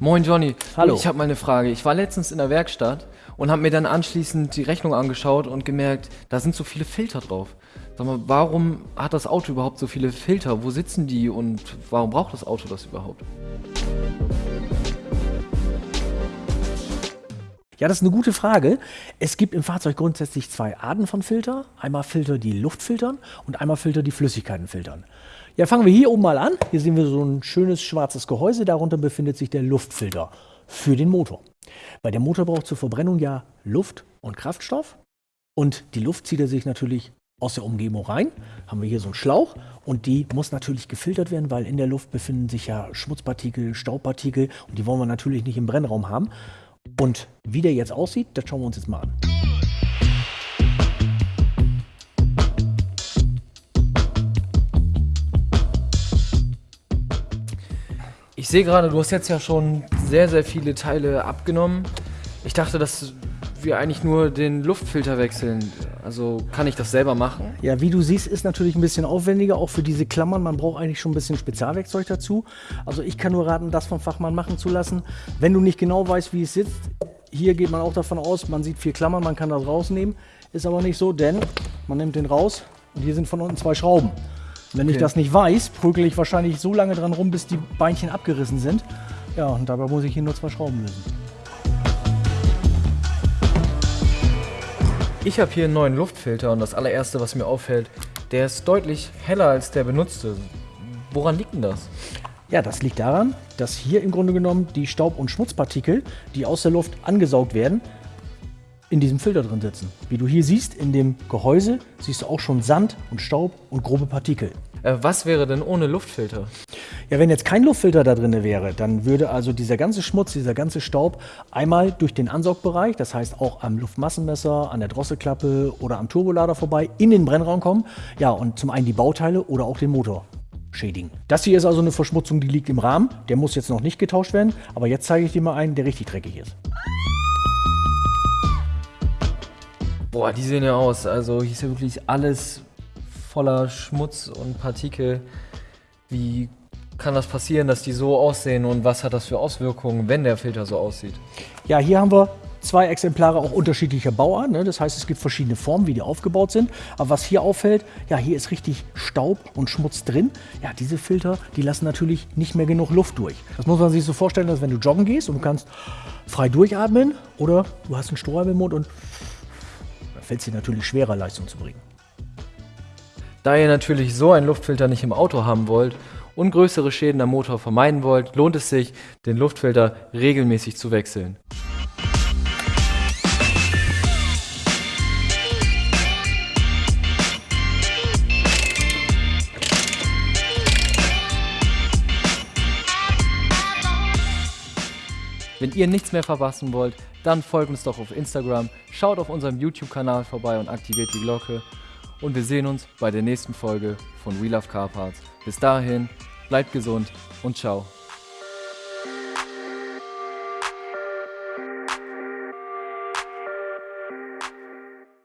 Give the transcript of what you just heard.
Moin Johnny. Hallo. Ich habe mal eine Frage. Ich war letztens in der Werkstatt und habe mir dann anschließend die Rechnung angeschaut und gemerkt, da sind so viele Filter drauf. Sag mal, warum hat das Auto überhaupt so viele Filter? Wo sitzen die und warum braucht das Auto das überhaupt? Ja, das ist eine gute Frage. Es gibt im Fahrzeug grundsätzlich zwei Arten von Filter. Einmal Filter, die Luft filtern und einmal Filter, die Flüssigkeiten filtern. Ja, fangen wir hier oben mal an. Hier sehen wir so ein schönes schwarzes Gehäuse. Darunter befindet sich der Luftfilter für den Motor. Weil der Motor braucht zur Verbrennung ja Luft und Kraftstoff. Und die Luft zieht er sich natürlich aus der Umgebung rein. Haben wir hier so einen Schlauch und die muss natürlich gefiltert werden, weil in der Luft befinden sich ja Schmutzpartikel, Staubpartikel und die wollen wir natürlich nicht im Brennraum haben. Und wie der jetzt aussieht, das schauen wir uns jetzt mal an. Ich sehe gerade, du hast jetzt ja schon sehr, sehr viele Teile abgenommen. Ich dachte, dass wir eigentlich nur den Luftfilter wechseln. Also kann ich das selber machen? Ja, wie du siehst, ist natürlich ein bisschen aufwendiger, auch für diese Klammern. Man braucht eigentlich schon ein bisschen Spezialwerkzeug dazu. Also ich kann nur raten, das vom Fachmann machen zu lassen. Wenn du nicht genau weißt, wie es sitzt, hier geht man auch davon aus, man sieht vier Klammern, man kann das rausnehmen. Ist aber nicht so, denn man nimmt den raus und hier sind von unten zwei Schrauben. Wenn ich Okay. das nicht weiß, prügel ich wahrscheinlich so lange dran rum, bis die Beinchen abgerissen sind. Ja, und dabei muss ich hier nur zwei Schrauben lösen. Ich habe hier einen neuen Luftfilter und das allererste, was mir auffällt, der ist deutlich heller als der benutzte. Woran liegt denn das? Ja, das liegt daran, dass hier im Grunde genommen die Staub- und Schmutzpartikel, die aus der Luft angesaugt werden, in diesem Filter drin sitzen. Wie du hier siehst, in dem Gehäuse siehst du auch schon Sand und Staub und grobe Partikel. Äh, was wäre denn ohne Luftfilter? Ja, wenn jetzt kein Luftfilter da drin wäre, dann würde also dieser ganze Schmutz, dieser ganze Staub einmal durch den Ansaugbereich, das heißt auch am Luftmassenmesser, an der Drosselklappe oder am Turbolader vorbei, in den Brennraum kommen. Ja, und zum einen die Bauteile oder auch den Motor schädigen. Das hier ist also eine Verschmutzung, die liegt im Rahmen. Der muss jetzt noch nicht getauscht werden, aber jetzt zeige ich dir mal einen, der richtig dreckig ist. Boah, die sehen ja aus. Also hier ist ja wirklich alles voller Schmutz und Partikel. Wie kann das passieren, dass die so aussehen und was hat das für Auswirkungen, wenn der Filter so aussieht? Ja, hier haben wir zwei Exemplare auch unterschiedlicher Bauart. Ne? Das heißt, es gibt verschiedene Formen, wie die aufgebaut sind. Aber was hier auffällt, ja, hier ist richtig Staub und Schmutz drin. Ja, diese Filter, die lassen natürlich nicht mehr genug Luft durch. Das muss man sich so vorstellen, dass wenn du joggen gehst und du kannst frei durchatmen oder du hast einen Strohhalm im Mund und da fällt es dir natürlich schwerer, Leistung zu bringen. Da ihr natürlich so einen Luftfilter nicht im Auto haben wollt und größere Schäden am Motor vermeiden wollt, lohnt es sich, den Luftfilter regelmäßig zu wechseln. Wenn ihr nichts mehr verpassen wollt, dann folgt uns doch auf Instagram, schaut auf unserem YouTube-Kanal vorbei und aktiviert die Glocke. Und wir sehen uns bei der nächsten Folge von We Love Car Parts. Bis dahin, bleibt gesund und ciao.